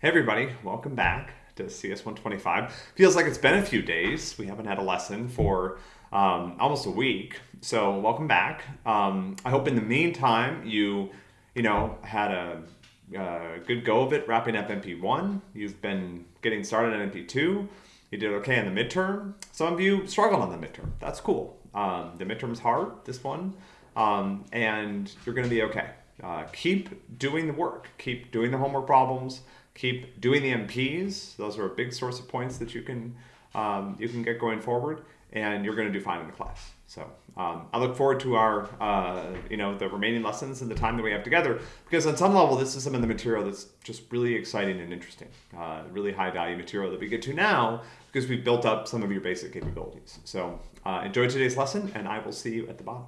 Hey everybody, welcome back to CS 125. Feels like it's been a few days. We haven't had a lesson for um, almost a week, so welcome back. Um, I hope in the meantime you, you know, had a, a good go of it wrapping up MP1. You've been getting started on MP2. You did okay in the midterm. Some of you struggled on the midterm. That's cool. Um, the midterm's hard, this one, um, and you're going to be okay. Uh, doing the work. Keep doing the homework problems. Keep doing the MPs. Those are a big source of points that you can um, you can get going forward, and you're going to do fine in the class. So um, I look forward to our uh, you know the remaining lessons and the time that we have together because on some level this is some of the material that's just really exciting and interesting, uh, really high value material that we get to now because we've built up some of your basic capabilities. So uh, enjoy today's lesson, and I will see you at the bottom.